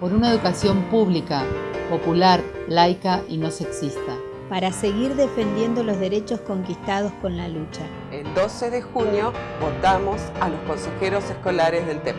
por una educación pública, popular, laica y no sexista. Para seguir defendiendo los derechos conquistados con la lucha. El 12 de junio votamos a los consejeros escolares del TEP.